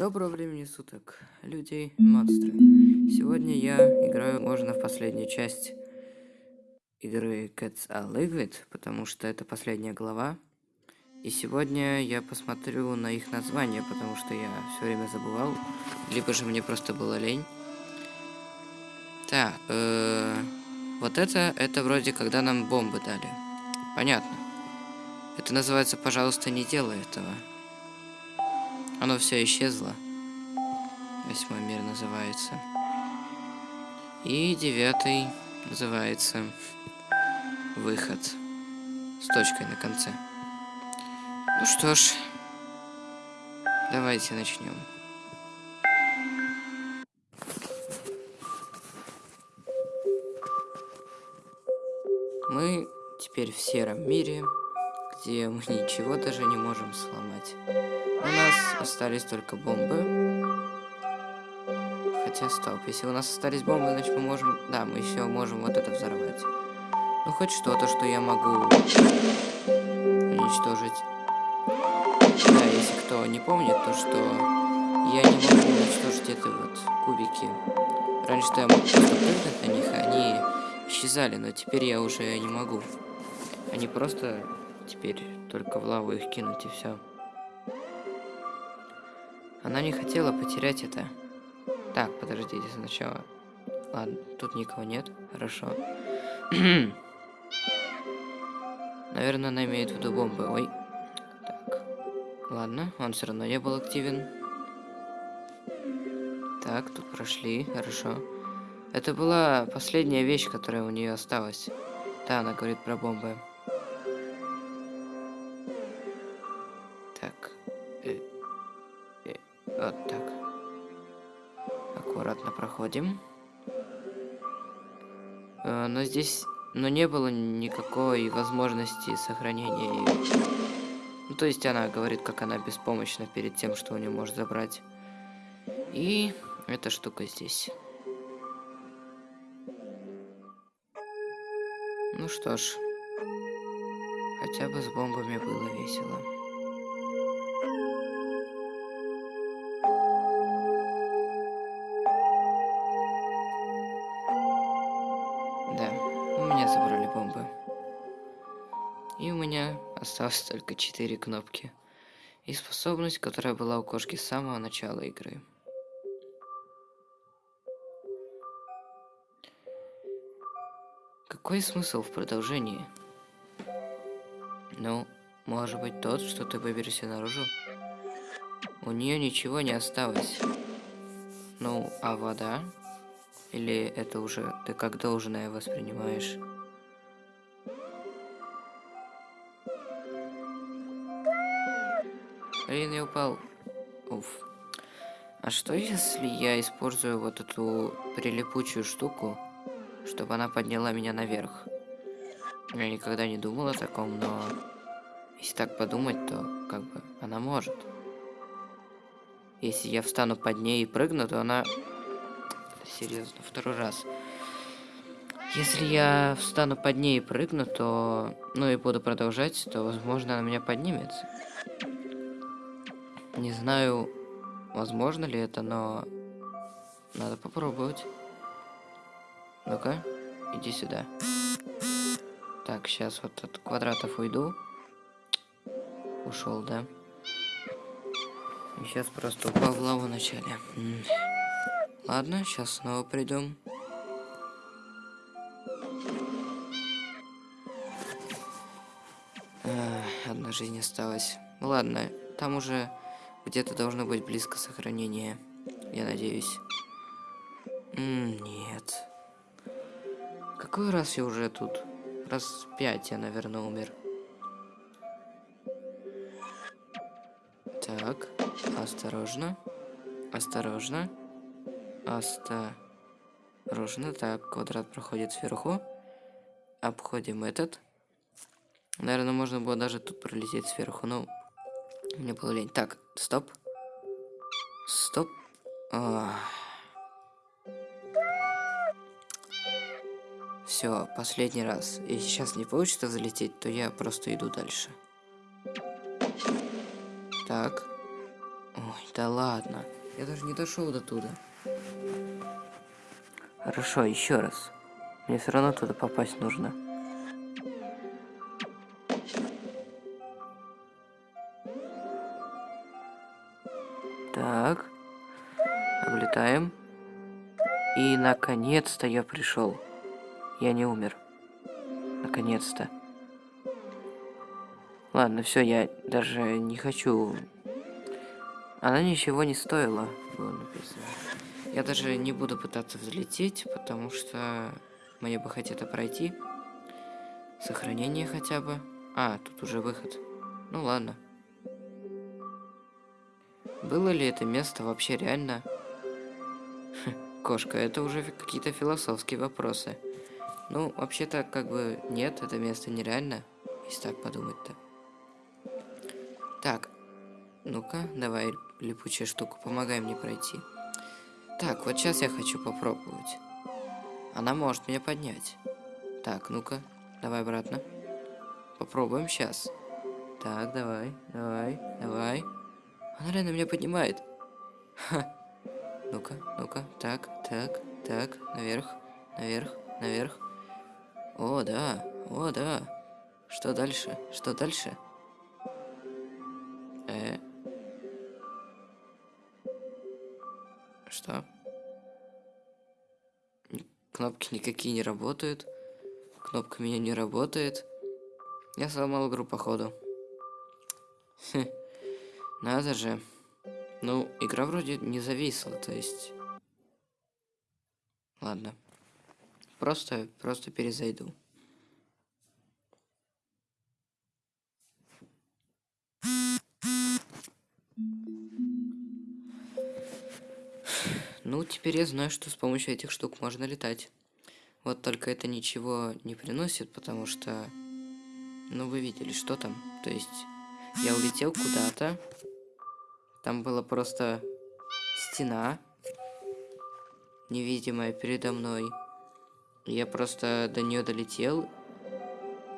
Доброго времени суток, люди и монстры. Сегодня я играю, можно, в последнюю часть игры Cats Are Liquid, потому что это последняя глава. И сегодня я посмотрю на их название, потому что я все время забывал. Либо же мне просто было лень. Так, э -э вот это, это вроде когда нам бомбы дали. Понятно. Это называется «Пожалуйста, не делай этого». Оно все исчезло. Восьмой мир называется. И девятый называется выход с точкой на конце. Ну что ж, давайте начнем. Мы теперь в сером мире, где мы ничего даже не можем сломать. У нас остались только бомбы. Хотя, стоп, если у нас остались бомбы, значит мы можем... Да, мы еще можем вот это взорвать. Ну, хоть что-то, что я могу уничтожить. Да, если кто не помнит, то что я не могу уничтожить это вот кубики. Раньше-то я мог просто прыгнуть на них, они исчезали, но теперь я уже не могу. Они просто теперь только в лаву их кинуть и все. Она не хотела потерять это. Так, подождите сначала. Ладно, тут никого нет. Хорошо. Наверное, она имеет в виду бомбы. Ой. Так. Ладно, он все равно не был активен. Так, тут прошли. Хорошо. Это была последняя вещь, которая у нее осталась. Да, она говорит про бомбы. Так. Э, э, вот так. Аккуратно проходим. Э, но здесь... Но не было никакой возможности сохранения. Ну, то есть она говорит, как она беспомощна перед тем, что у нее может забрать. И эта штука здесь. Ну что ж. Хотя бы с бомбами было весело. Только 4 кнопки. И способность, которая была у кошки с самого начала игры. Какой смысл в продолжении? Ну, может быть тот, что ты выберешься наружу? У нее ничего не осталось. Ну, а вода? Или это уже ты как должное воспринимаешь? Блин, я упал. Уф. А что если я использую вот эту прилипучую штуку, чтобы она подняла меня наверх? Я никогда не думал о таком, но если так подумать, то как бы она может. Если я встану под ней и прыгну, то она... Серьезно, второй раз. Если я встану под ней и прыгну, то... Ну и буду продолжать, то, возможно, она меня поднимется. Не знаю, возможно ли это, но надо попробовать. Ну-ка, иди сюда. Так, сейчас вот от квадратов уйду. Ушел, да? И сейчас просто упал в лаву вначале. Ладно, сейчас снова придем. одна жизнь осталась. Ладно, там уже где-то должно быть близко сохранение. Я надеюсь. М -м, нет. Какой раз я уже тут? Раз пять я, наверное, умер. Так, осторожно. Осторожно. Осторожно. Так, квадрат проходит сверху. Обходим этот. Наверное, можно было даже тут пролететь сверху, но мне было лень. Так, стоп. Стоп. Все, последний раз. Если сейчас не получится залететь, то я просто иду дальше. Так. Ой, да ладно. Я даже не дошел до туда. Хорошо, еще раз. Мне все равно туда попасть нужно. Облетаем. И наконец-то я пришел. Я не умер. Наконец-то. Ладно, все, я даже не хочу. Она ничего не стоила, было написано. Я даже не буду пытаться взлететь, потому что мне бы хотето пройти. Сохранение хотя бы. А, тут уже выход. Ну ладно. Было ли это место вообще реально? Кошка, это уже какие-то философские вопросы. Ну, вообще-то, как бы, нет, это место нереально, если так подумать-то. Так, ну-ка, давай, липучая штука, помогай мне пройти. Так, вот сейчас я хочу попробовать. Она может меня поднять. Так, ну-ка, давай обратно. Попробуем сейчас. Так, давай, давай, давай. Она реально меня поднимает. Ха. Ну-ка, ну-ка, так, так, так, наверх, наверх, наверх. О, да, о, да. Что дальше? Что дальше? Э. Что? Кнопки никакие не работают. Кнопка меня не работает. Я сломал игру, походу. Хм. Надо же. Ну, игра вроде не зависла, то есть... Ладно. Просто, просто перезайду. Ну, теперь я знаю, что с помощью этих штук можно летать. Вот только это ничего не приносит, потому что... Ну, вы видели, что там. То есть, я улетел куда-то. Там была просто стена, невидимая передо мной. Я просто до нее долетел.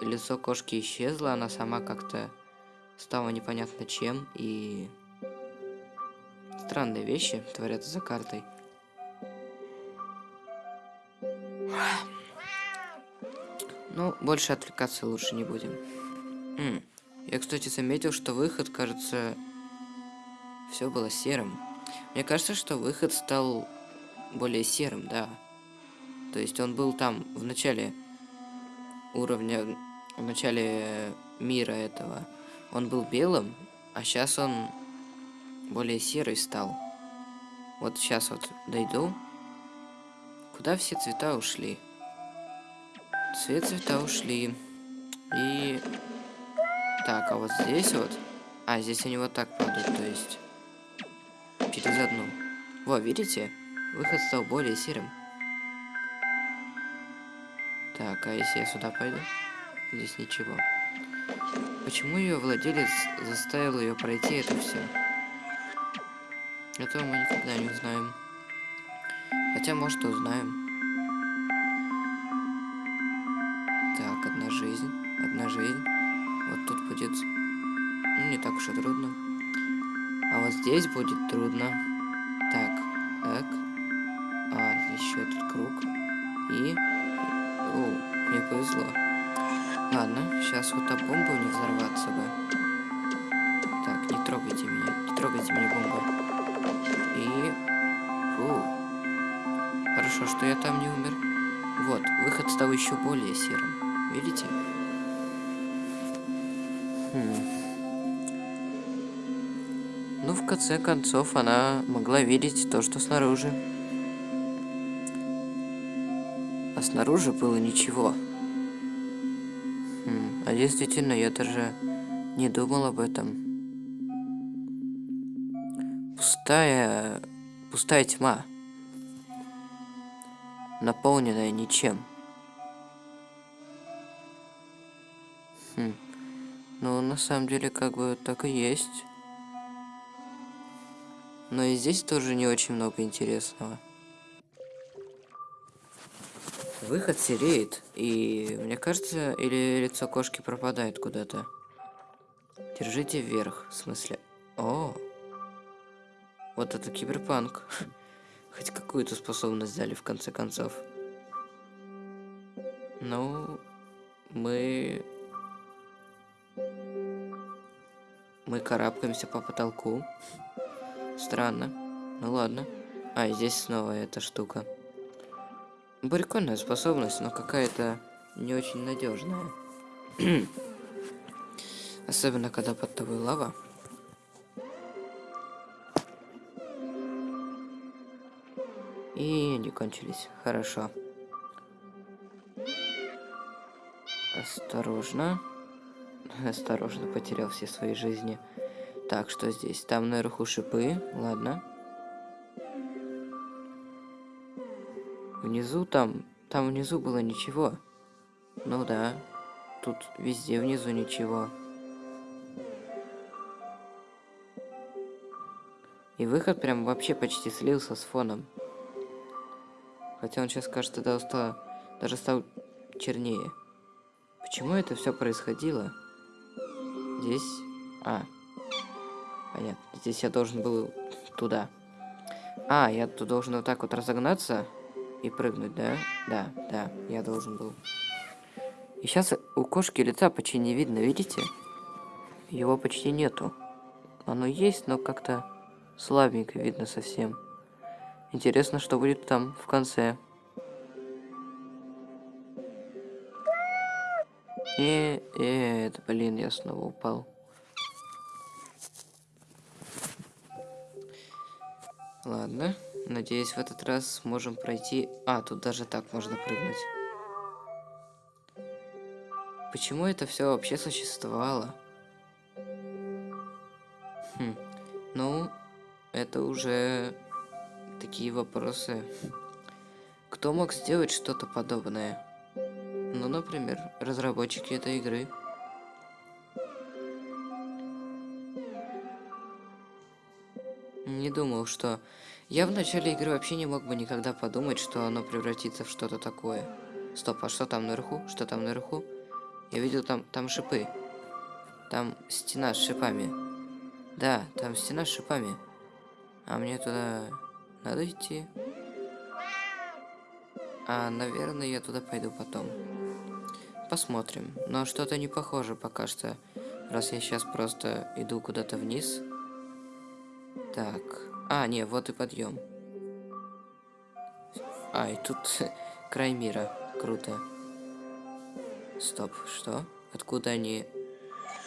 Лицо кошки исчезло, она сама как-то стала непонятно чем. И странные вещи творятся за картой. Ну, больше отвлекаться лучше не будем. Я, кстати, заметил, что выход, кажется, все было серым. Мне кажется, что выход стал более серым, да. То есть он был там в начале уровня, в начале мира этого. Он был белым, а сейчас он более серый стал. Вот сейчас вот дойду. Куда все цвета ушли? Все цвета ушли. И... Так, а вот здесь вот... А, здесь они вот так падают, то есть... Через одну. Во, видите? Выход стал более серым. Так, а если я сюда пойду? Здесь ничего. Почему ее владелец заставил ее пройти это все? Этого мы никогда не узнаем. Хотя, может, узнаем. Здесь будет трудно. Так, так. А, еще этот круг. И... О, мне повезло. Ладно, сейчас вот та бомба не взорваться бы. Так, не трогайте меня. Не трогайте меня, бомба. И... Фу. Хорошо, что я там не умер. Вот, выход стал еще более серым. Видите? Хм. Конце концов, она могла видеть то, что снаружи. А снаружи было ничего. Хм. А действительно, я даже не думал об этом. Пустая... Пустая тьма. Наполненная ничем. Хм. Ну, на самом деле, как бы так и есть. Но и здесь тоже не очень много интересного. Выход сереет, и мне кажется, или лицо кошки пропадает куда-то. Держите вверх, в смысле. О, Вот это киберпанк. Хоть какую-то способность дали в конце концов. Ну, мы... Мы карабкаемся по потолку. Странно. Ну ладно. А, здесь снова эта штука. Прикольная способность, но какая-то не очень надежная. Особенно, когда под тобой лава. И они кончились. Хорошо. Осторожно. Осторожно, потерял все свои жизни. Так, что здесь? Там наверху шипы. Ладно. Внизу там... Там внизу было ничего. Ну да. Тут везде внизу ничего. И выход прям вообще почти слился с фоном. Хотя он сейчас, кажется, даже, даже стал чернее. Почему это все происходило? Здесь... А. Понятно. Здесь я должен был туда. А, я тут должен вот так вот разогнаться и прыгнуть, да? Да, да, я должен был. И сейчас у кошки лица почти не видно, видите? Его почти нету. Оно есть, но как-то слабенько видно совсем. Интересно, что будет там в конце. Э, э, это, блин, я снова упал. Ладно, надеюсь, в этот раз сможем пройти... А, тут даже так можно прыгнуть. Почему это все вообще существовало? Хм, ну, это уже такие вопросы. Кто мог сделать что-то подобное? Ну, например, разработчики этой игры. Не думал, что... Я в начале игры вообще не мог бы никогда подумать, что оно превратится в что-то такое. Стоп, а что там наверху? Что там наверху? Я видел там, там шипы. Там стена с шипами. Да, там стена с шипами. А мне туда надо идти. А, наверное, я туда пойду потом. Посмотрим. Но что-то не похоже пока что. Раз я сейчас просто иду куда-то вниз. Так. А, не, вот и подъем. А, и тут край мира. Круто. Стоп, что? Откуда они...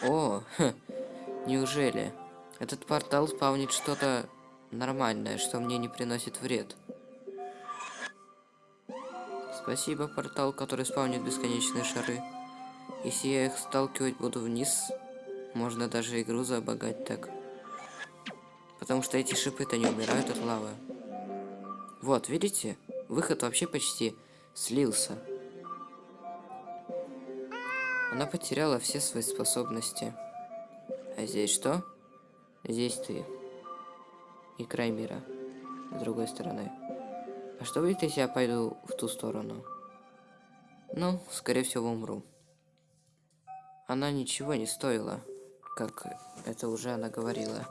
О, неужели? Этот портал спавнит что-то нормальное, что мне не приносит вред. Спасибо, портал, который спавнит бесконечные шары. Если я их сталкивать буду вниз, можно даже игру забагать так. Потому что эти шипы-то не умирают от лавы. Вот, видите? Выход вообще почти слился. Она потеряла все свои способности. А здесь что? Здесь ты и край мира с другой стороны. А что будет, если я пойду в ту сторону? Ну, скорее всего, умру. Она ничего не стоила, как это уже она говорила.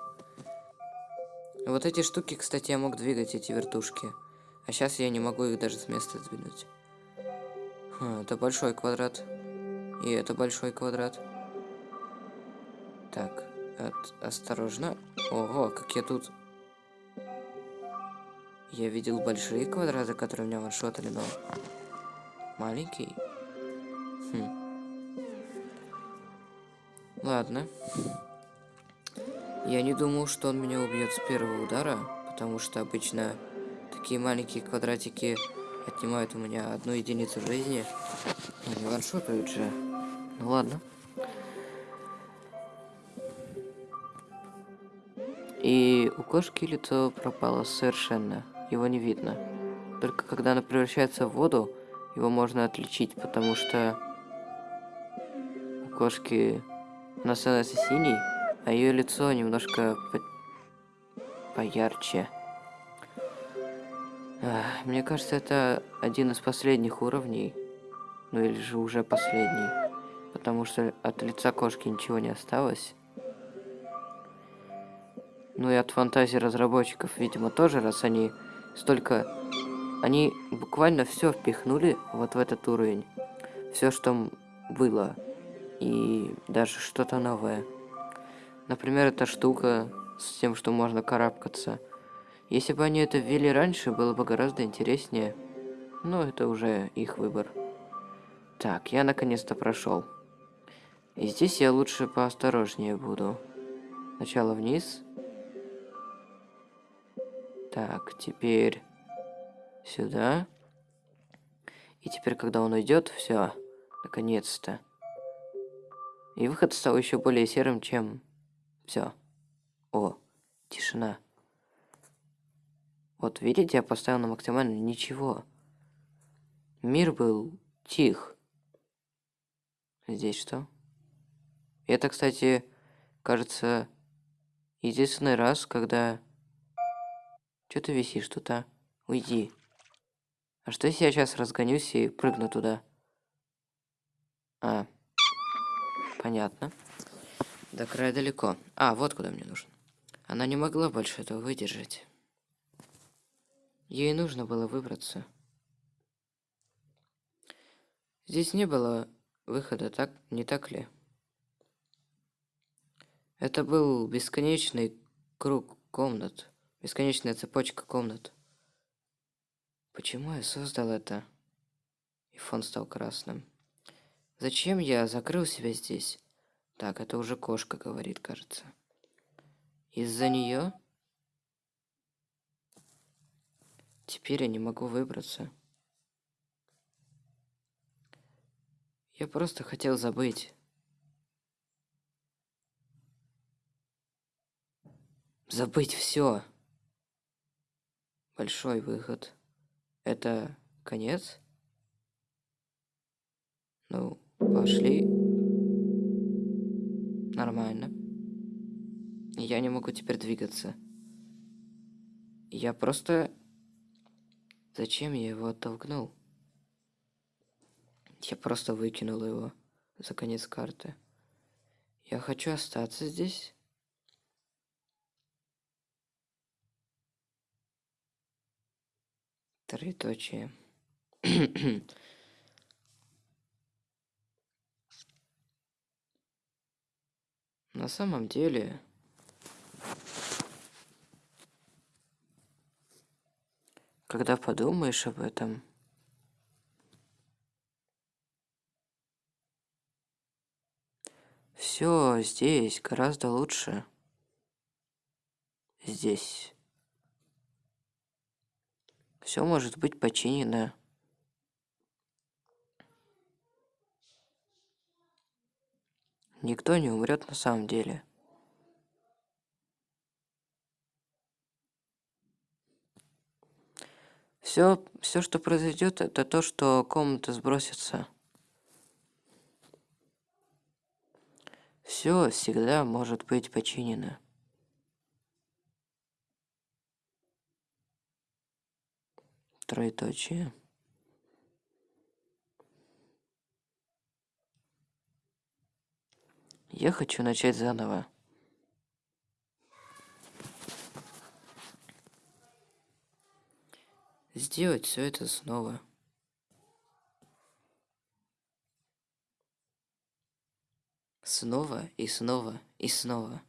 Вот эти штуки, кстати, я мог двигать, эти вертушки. А сейчас я не могу их даже с места сдвинуть. Хм, это большой квадрат. И это большой квадрат. Так, от, осторожно. Ого, как я тут я видел большие квадраты, которые меня ваншотали, но... Маленький? Хм. Ладно. Я не думал, что он меня убьет с первого удара, потому что обычно такие маленькие квадратики отнимают у меня одну единицу жизни. Они ваншотают же. Ну ладно. И у кошки лицо пропало совершенно его не видно. Только когда она превращается в воду, его можно отличить, потому что у кошки она становится синей, а ее лицо немножко по поярче. Мне кажется, это один из последних уровней. Ну или же уже последний. Потому что от лица кошки ничего не осталось. Ну и от фантазии разработчиков, видимо, тоже, раз они столько... Они буквально все впихнули вот в этот уровень. Все, что было. И даже что-то новое. Например, эта штука с тем, что можно карабкаться. Если бы они это ввели раньше, было бы гораздо интереснее. Но это уже их выбор. Так, я наконец-то прошел. И здесь я лучше поосторожнее буду. Сначала вниз. Так, теперь сюда. И теперь, когда он уйдет, все, наконец-то. И выход стал еще более серым, чем все. О, тишина. Вот видите, я поставил на максимально ничего. Мир был тих. Здесь что? Это, кстати, кажется, единственный раз, когда... Что ты висишь тут, а? Уйди. А что если я сейчас разгонюсь и прыгну туда? А, понятно. До края далеко. А, вот куда мне нужно. Она не могла больше этого выдержать. Ей нужно было выбраться. Здесь не было выхода, так не так ли? Это был бесконечный круг комнат, бесконечная цепочка комнат. Почему я создал это? И фон стал красным. Зачем я закрыл себя здесь? Так, это уже кошка говорит, кажется. Из-за нее? Теперь я не могу выбраться. Я просто хотел забыть. Забыть все. Большой выход. Это конец? Ну, пошли. Нормально. Я не могу теперь двигаться. Я просто... Зачем я его оттолкнул? Я просто выкинул его за конец карты. Я хочу остаться здесь. Троеточие. На самом деле... Когда подумаешь об этом... Все здесь гораздо лучше. Здесь. Все может быть починено. Никто не умрет на самом деле. Все, все, что произойдет, это то, что комната сбросится. Все всегда может быть починено. Троеточие. Я хочу начать заново. Сделать все это снова. Снова и снова и снова.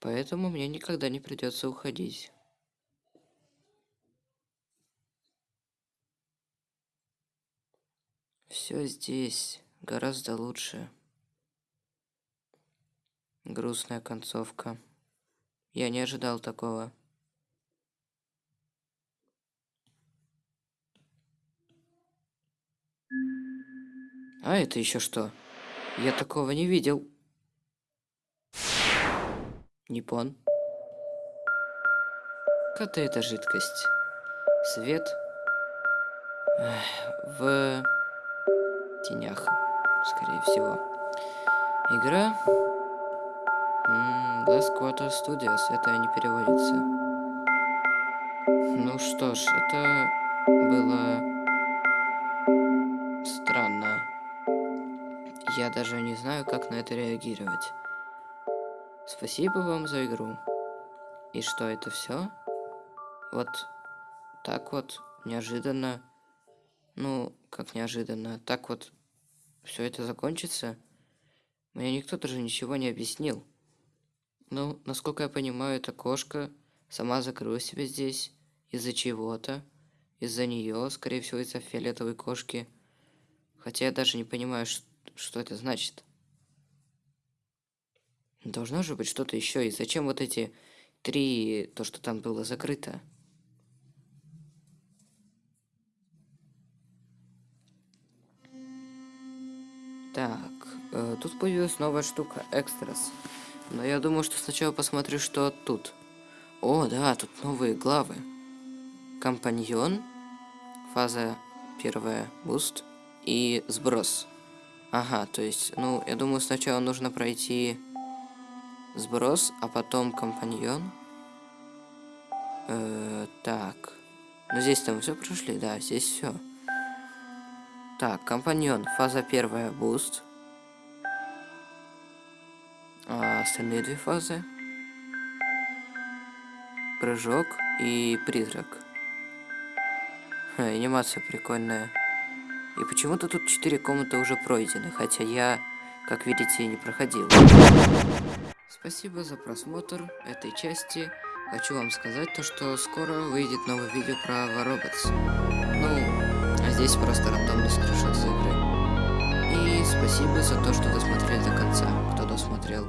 Поэтому мне никогда не придется уходить. Все здесь гораздо лучше. Грустная концовка. Я не ожидал такого. А это еще что? Я такого не видел. Ниппон. Какая-то жидкость. Свет. В тенях, скорее всего. Игра. Last Quarter Studios. Это не переводится. Ну что ж, это было странно. я даже не знаю, как на это реагировать. Спасибо вам за игру. И что, это все? Вот так вот, неожиданно. Ну, как неожиданно. Так вот, все это закончится? Мне никто даже ничего не объяснил. Ну, насколько я понимаю, эта кошка сама закрыла себя здесь из-за чего-то. Из-за нее, скорее всего, из-за фиолетовой кошки. Хотя я даже не понимаю, что это значит. Должно же быть что-то еще. И зачем вот эти три, то, что там было закрыто? Так, э, тут появилась новая штука, extras. Но я думаю, что сначала посмотрю, что тут. О, да, тут новые главы. Компаньон, фаза первая, boost и сброс. Ага, то есть, ну, я думаю, сначала нужно пройти сброс, а потом компаньон. Э, так. Ну, здесь там все прошли, да, здесь все. Так, компаньон, фаза первая, boost. А остальные две фазы. Прыжок и призрак. Ха, анимация прикольная. И почему-то тут четыре комнаты уже пройдены, хотя я, как видите, не проходил. Спасибо за просмотр этой части. Хочу вам сказать то, что скоро выйдет новое видео про Вороботс. Здесь просто рандомный скриншот с игры. И спасибо за то, что досмотрели до конца, кто досмотрел.